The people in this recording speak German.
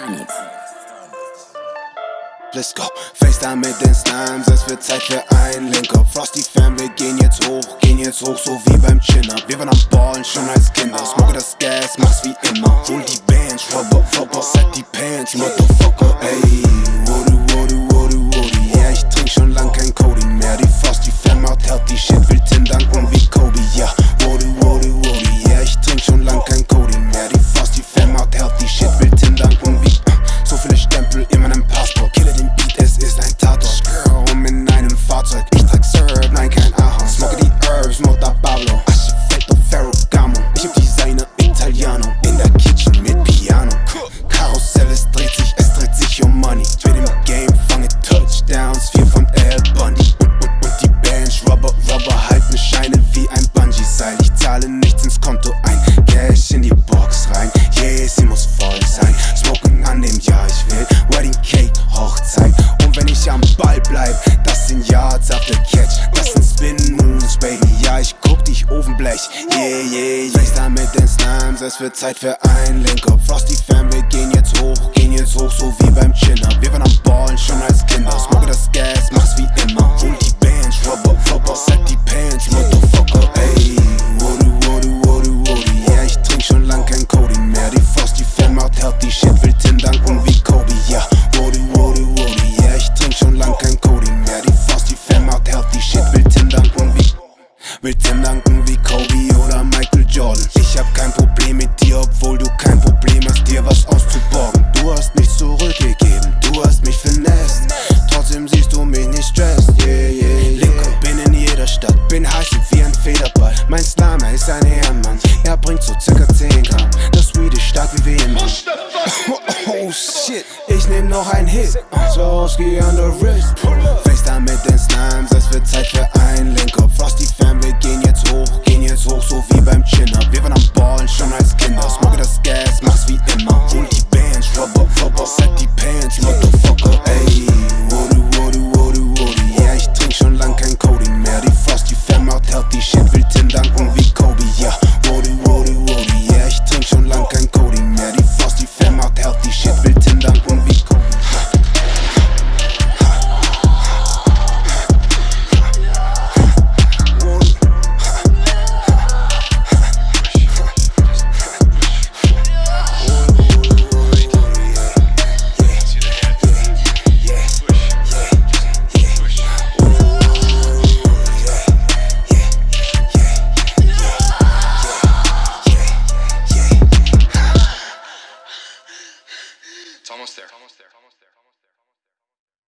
Starnix. Let's go. FaceTime mit den Slimes, es wird Zeit für einen Link-Up. Frosty Fan, wir gehen jetzt hoch, gehen jetzt hoch, so wie beim Chin-Up. Wir waren am Ballen schon als Kinder. Smoke das Gas, mach's wie immer. Hol die Bands, Robber, Robber, set die Pants, Motherfucker, nichts ins Konto ein, Cash in die Box rein. Yeah, sie muss voll sein. Smoking an dem Jahr, ich will Wedding Cake, Hochzeit. Und wenn ich am Ball bleib, das sind Yards after Catch. Das sind Spin Moves, Baby. Ja, ich guck dich Ofenblech. Yeah, yeah, yeah. FaceTime mit den Slimes, es wird Zeit für ein Link-Up. Frosty Fan, wir gehen jetzt hoch, gehen jetzt hoch, so wie beim Chin-Up. Wir waren am Ballen schon als Kinder. Will Tim danken wie Kobe, ja. Wodu, wodu, wodu, yeah, ich trink schon lang kein Cody mehr. Die Frosty Fan macht healthy shit, will Tim danken wie Will Tim danken wie Kobe oder Michael Jordan. Ich hab kein Problem mit dir, obwohl du kein Problem hast, dir was auszuborgen. Du hast mich zurückgegeben, du hast mich finesse. Trotzdem siehst du mich nicht stressed, yeah, yeah, yeah. Bin in jeder Stadt, bin heiß wie ein Federball. Mein Slimer ist ein Ehrenmann, er bringt so circa 10 Gramm. Das Swedish stark wie Vehement. Oh shit, ich nehm noch ein Hit. Swarovski on the wrist. FaceTime mit den Slimes, es wird Zeit für ein Link-Up. Frosty Fan, wir gehen jetzt hoch, gehen jetzt hoch, so wie beim Chin-Up. Wir waren am Ballen schon als Kinder. Smoke das Gas, mach's wie immer. Hol die Bands, Rubber, Rubber, set almost there. Almost there.